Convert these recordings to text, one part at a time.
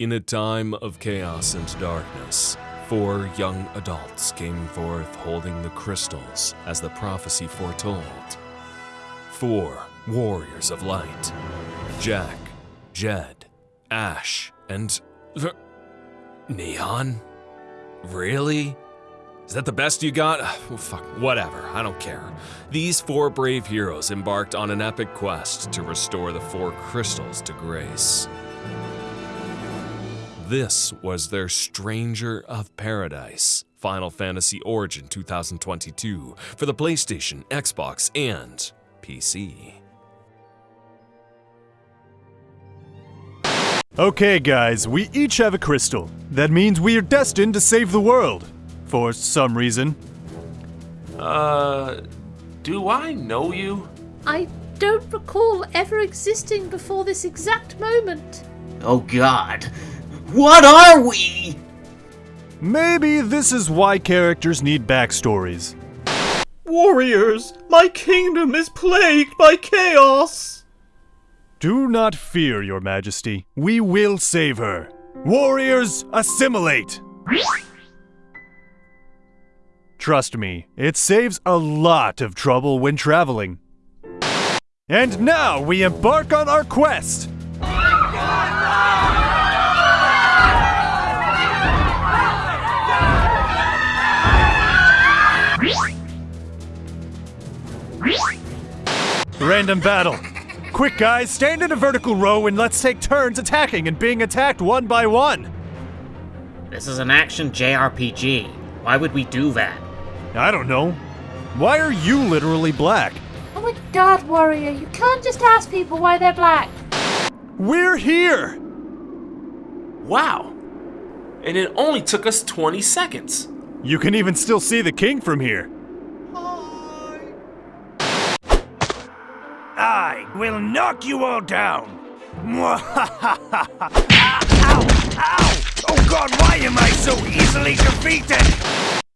In a time of chaos and darkness, four young adults came forth holding the crystals as the prophecy foretold. Four warriors of light Jack, Jed, Ash, and. Neon? Really? Is that the best you got? Well, fuck, whatever, I don't care. These four brave heroes embarked on an epic quest to restore the four crystals to grace. This was their Stranger of Paradise, Final Fantasy Origin 2022 for the PlayStation, Xbox, and PC. Okay, guys, we each have a crystal. That means we are destined to save the world. For some reason. Uh, do I know you? I don't recall ever existing before this exact moment. Oh god. What are we? Maybe this is why characters need backstories. Warriors, my kingdom is plagued by chaos! Do not fear, your majesty. We will save her. Warriors, assimilate! Trust me, it saves a lot of trouble when traveling. And now we embark on our quest! Random battle. Quick, guys, stand in a vertical row and let's take turns attacking and being attacked one by one. This is an action JRPG. Why would we do that? I don't know. Why are you literally black? Oh my god, Warrior, you can't just ask people why they're black. We're here! Wow. And it only took us 20 seconds. You can even still see the king from here. Will knock you all down. Mwahahaha. ow, ow! Oh god, why am I so easily defeated?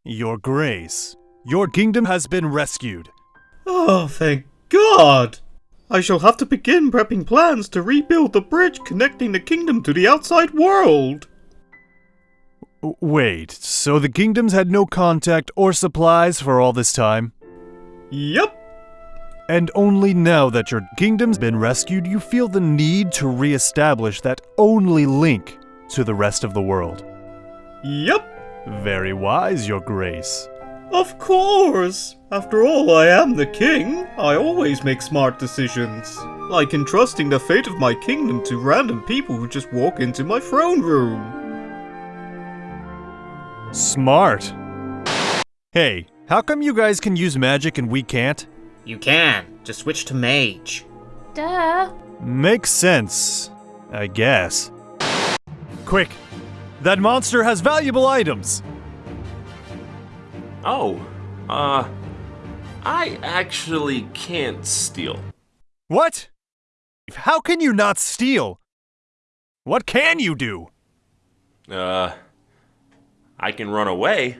Your grace, your kingdom has been rescued. Oh, thank God! I shall have to begin prepping plans to rebuild the bridge connecting the kingdom to the outside world. Wait, so the kingdoms had no contact or supplies for all this time? Yep. And only now that your kingdom's been rescued, you feel the need to re-establish that only link to the rest of the world. Yep. Very wise, your grace. Of course! After all, I am the king. I always make smart decisions. Like entrusting the fate of my kingdom to random people who just walk into my throne room. Smart. Hey, how come you guys can use magic and we can't? You can. Just switch to mage. Duh. Makes sense, I guess. Quick! That monster has valuable items! Oh, uh, I actually can't steal. What? How can you not steal? What can you do? Uh, I can run away.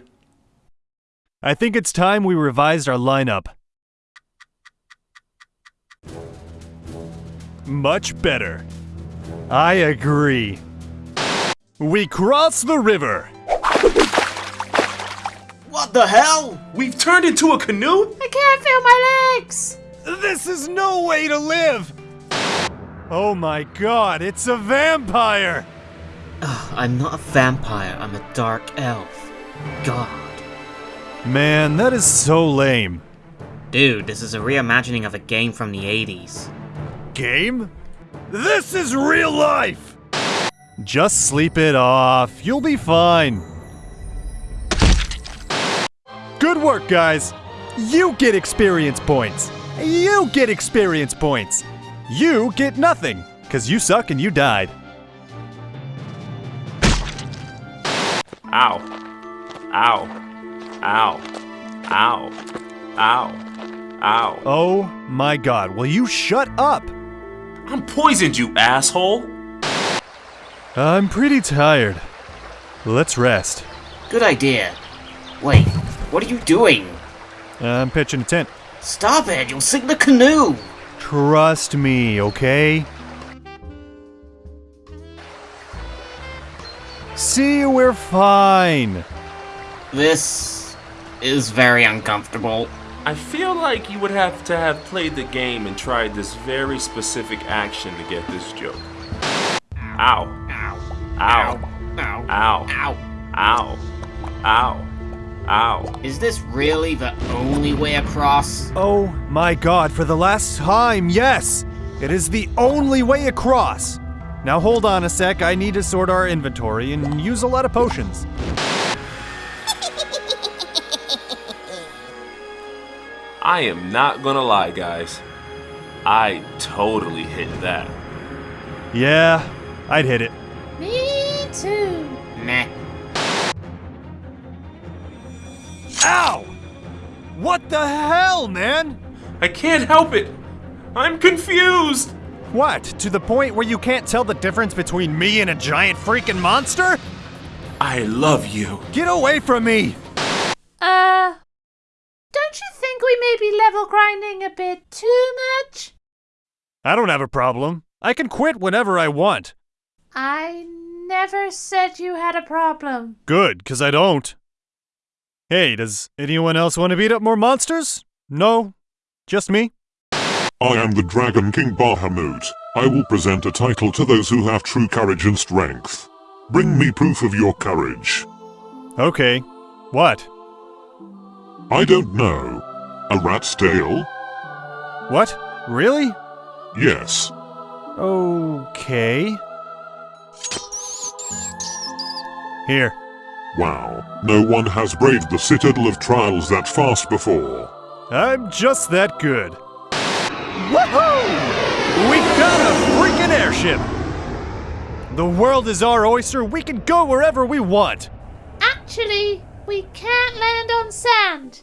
I think it's time we revised our lineup. Much better. I agree. We cross the river. What the hell? We've turned into a canoe? I can't feel my legs. This is no way to live! Oh my god, it's a vampire! I'm not a vampire, I'm a dark elf. God. Man, that is so lame. Dude, this is a reimagining of a game from the 80s. Game? This is real life! Just sleep it off. You'll be fine. Good work, guys. You get experience points. You get experience points. You get nothing, because you suck and you died. Ow. Ow. Ow. Ow. Ow. Ow. Oh my god, will you shut up? I'm poisoned, you asshole! I'm pretty tired. Let's rest. Good idea. Wait, what are you doing? I'm pitching a tent. Stop it, you'll sink the canoe! Trust me, okay? See, we're fine. This is very uncomfortable. I feel like you would have to have played the game and tried this very specific action to get this joke. Ow. Ow. Ow. Ow. Ow. Ow. Ow. Ow. Ow. Is this really the only way across? Oh my god, for the last time, yes! It is the only way across! Now hold on a sec, I need to sort our inventory and use a lot of potions. I am not gonna lie, guys. I totally hit that. Yeah, I'd hit it. Me too. Meh. Ow! What the hell, man? I can't help it. I'm confused. What, to the point where you can't tell the difference between me and a giant freaking monster? I love you. Get away from me! Uh, don't you think we may be level grinding a bit too much? I don't have a problem. I can quit whenever I want. I never said you had a problem. Good, because I don't. Hey, does anyone else want to beat up more monsters? No? Just me? I am the Dragon King Bahamut. I will present a title to those who have true courage and strength. Bring me proof of your courage. Okay. What? I don't know. A rat's tail? What? Really? Yes. Okay. Here. Wow. No one has braved the citadel of trials that fast before. I'm just that good. Woohoo! We got a freaking airship! The world is our oyster. We can go wherever we want. Actually, we can't land on sand,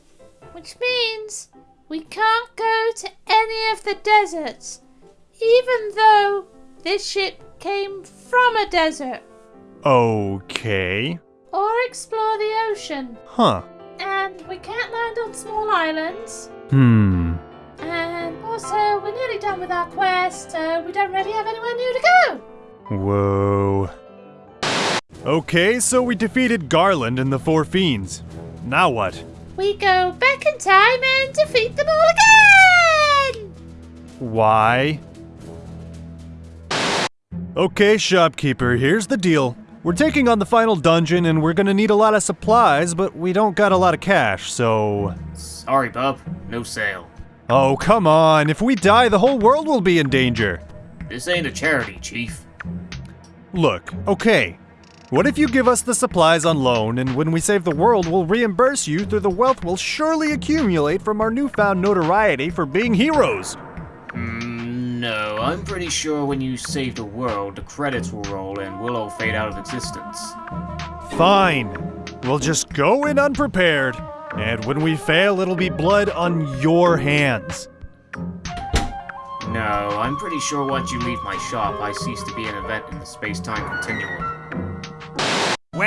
which means we can't go to any of the deserts, even though this ship came from a desert, Okay. or explore the ocean. Huh. And we can't land on small islands. Hmm. And also, we're nearly done with our quest, so we don't really have anywhere new to go. Whoa. Okay, so we defeated Garland and the Four Fiends. Now what? We go back in time and defeat them all again! Why? Okay, shopkeeper, here's the deal. We're taking on the final dungeon and we're gonna need a lot of supplies, but we don't got a lot of cash, so. Sorry, bub. No sale. Oh, come on. If we die, the whole world will be in danger. This ain't a charity, Chief. Look, okay. What if you give us the supplies on loan, and when we save the world, we'll reimburse you through the wealth we'll surely accumulate from our newfound notoriety for being heroes? Mm, no, I'm pretty sure when you save the world, the credits will roll and we'll all fade out of existence. Fine. We'll just go in unprepared, and when we fail, it'll be blood on your hands. No, I'm pretty sure once you leave my shop, I cease to be an event in the space-time continuum.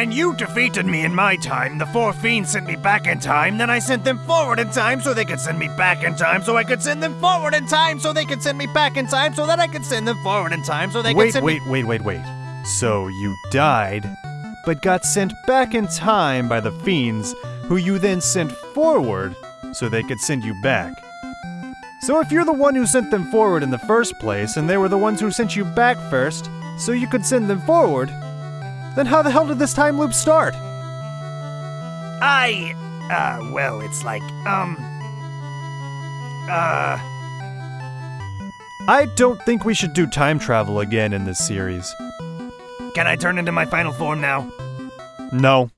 When you defeated me in my time, the four fiends sent me back in time, then I sent them forward in time so they could send me back in time so I could send them forward in time so they could send me back in time so that I could send them forward in time so they could send Wait, wait, wait, wait, wait. So you died, but got sent back in time by the fiends, who you then sent forward so they could send you back. So if you're the one who sent them forward in the first place, and they were the ones who sent you back first, so you could send them forward, then how the hell did this time loop start? I. Uh, well, it's like, um. Uh. I don't think we should do time travel again in this series. Can I turn into my final form now? No.